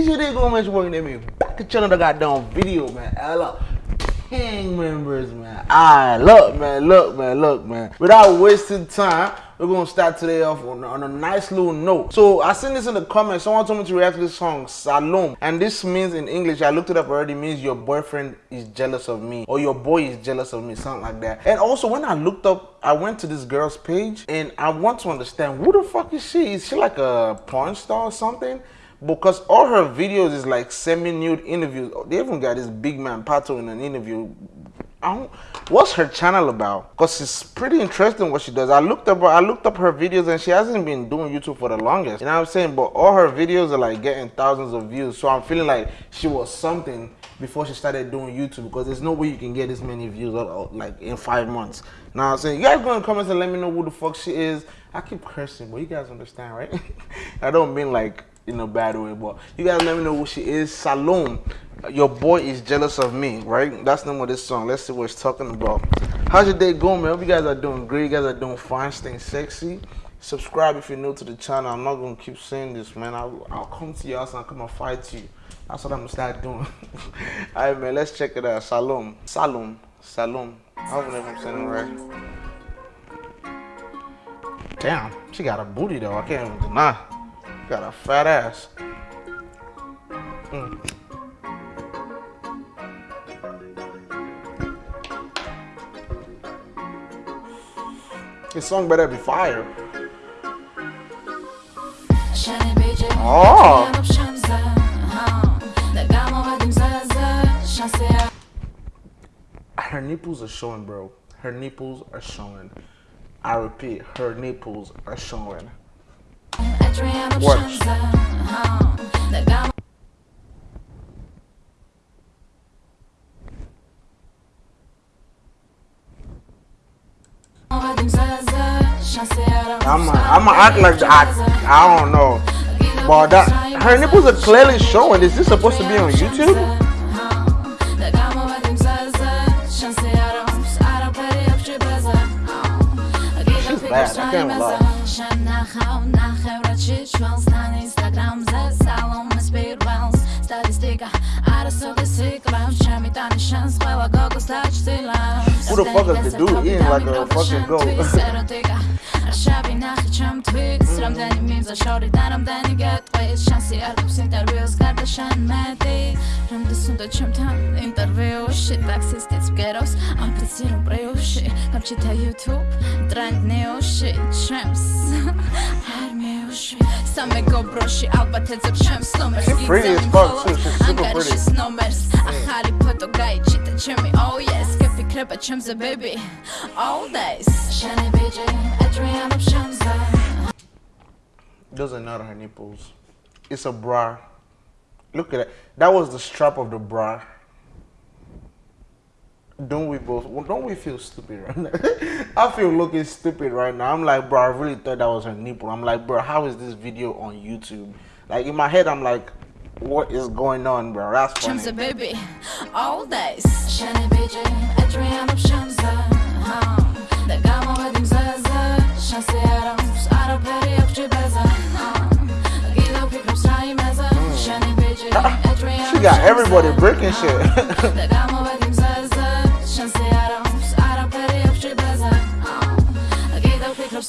This shit ain't gonna mention working at me. Back to channel the goddamn video, man. Ella. Gang members, man. Alright, look, man, look, man, look, man. Without wasting time, we're gonna start today off on, on, a nice little note. So I seen this in the comments. Someone told me to react to this song, Salome. And this means in English, I looked it up already, means your boyfriend is jealous of me. Or your boy is jealous of me, something like that. And also when I looked up, I went to this girl's page and I want to understand who the fuck is she? Is she like a porn star or something? Because all her videos is like semi-nude interviews. They even got this big man Pato in an interview. what's her channel about? Cause it's pretty interesting what she does. I looked up, I looked up her videos, and she hasn't been doing YouTube for the longest. You know what I'm saying? But all her videos are like getting thousands of views. So I'm feeling like she was something before she started doing YouTube because there's no way you can get this many views uh, uh, like in five months. Now I'm saying you guys go in the comments and let me know who the fuck she is. I keep cursing, but you guys understand, right? I don't mean like in a bad way. But you guys let me know who she is. Salome. Your boy is jealous of me, right? That's the name of this song. Let's see what it's talking about. How's your day going, man? Hope you guys are doing great. You guys are doing fine, staying sexy. Subscribe if you're new to the channel. I'm not gonna keep saying this, man. I'll, I'll come to your house and come and fight you. That's what I'm gonna start doing. Alright, man. Let's check it out. Salome. Salome. Salome. I hope I'm saying it right. Damn, she got a booty though. I can't even deny. Got a fat ass. Mm. This song better be fire. Oh. Her nipples are showing, bro. Her nipples are showing. I repeat, her nipples are showing. Works. I'm I'ma act like I I don't know. But that her nipples are clearly showing. Is this supposed to be on YouTube? She's bad, I can't lie. გაჩის ჩვენს თან ინსტაგრამზე სალომეს პირველს სტატისტიკა არასოდეს იკლავს ჩემი ტანი შანს ყველა გოგოს დაჩილავს What the fuck is the dude eating like a fucking goat? შავი ნახე ჩემ თვით რამდენი მიმზა შორი და რამდენი გეტყვის შანსი არ გვაქვს ინტერვიუს გარდა შენ მეტი რამდენს უნდა ჩემთან ინტერვიუში ტაქსისტიც მგერავს აფიცი რომ პრიუში გამჩითა YouTube. Armijuši Same go broši Alba tecep čems Nomers Gizem kolos Angaršis nomers. Ahari poto gaj Čita čemi oh yes. Kepi krepa čem za baby. All days. Shani BJ Adriana Pshamza Doesn't her nipples. It's a bra. Look at that. That was the strap of the bra. Don't we both? Don't we feel stupid right now? I feel looking stupid right now. I'm like, bro, I really thought that was her nipple. I'm like, bro, how is this video on YouTube? Like in my head, I'm like, what is going on, bro? That's funny. Shamsa baby, all days. Shani BJ, Adriana Shamsa. The gamma wedding zaza. Shansi Adams, Arab Perry, Akji Beza. Gila Pikram Sai Meza. Hmm. Shani BJ, She got everybody breaking shit.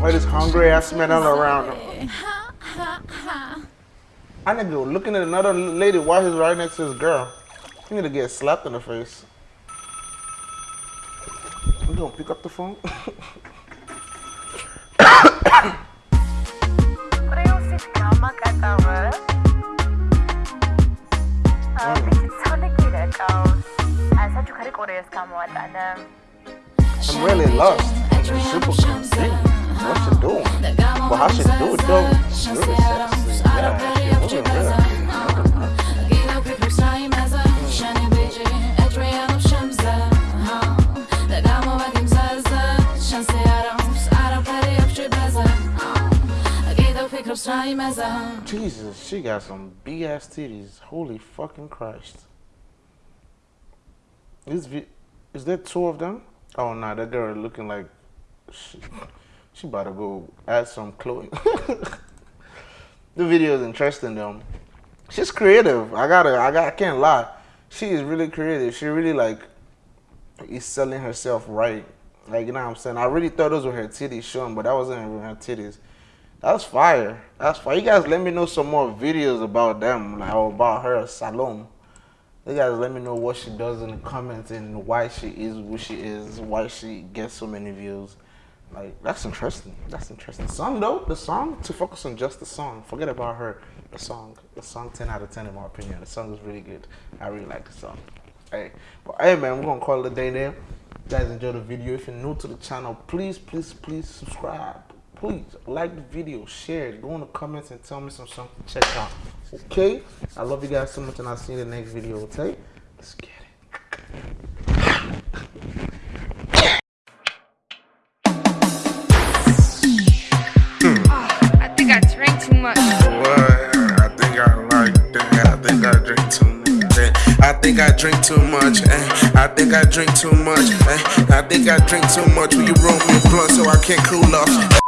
Why this hungry ass man all around him? I need to go looking at another lady while he's right next to his girl. He need to get slapped in the face. You gonna pick up the phone? I'm really lost. I'm Super confused. What you doing? But how she do it though? It's really sexy. Yeah, she really, really. Jesus, she got some big ass titties. Holy fucking Christ. Is, is there two of them? Oh, nah, that girl looking like she, she about to go add some clothing. the video is interesting though. She's creative. I gotta, I got, I can't lie. She is really creative. She really like is selling herself right. Like you know what I'm saying. I really thought those were her titties showing, but that wasn't even her titties. That's fire. That's fire. You guys let me know some more videos about them, like about her Salome. Guys let me know what she does in the comments and why she is who she is, why she gets so many views. Like that's interesting. That's interesting. Song though, the song to focus on just the song. Forget about her. The song, the song, ten out of ten in my opinion. The song is really good. I really like the song. Hey, but hey man, we're gonna call it a day there. You guys enjoy the video. If you're new to the channel, please, please, please subscribe please like the video, share it, go in the comments and tell me some something to check out. Okay? I love you guys so much and I'll see you in the next video, okay? Let's get it. I think I drank too much. What? I think I like that. I think I drink too much. I think I drink too much. Eh? I think I drink too much. Eh? I think I drink too much. Will you roll me a blunt so I can't cool off?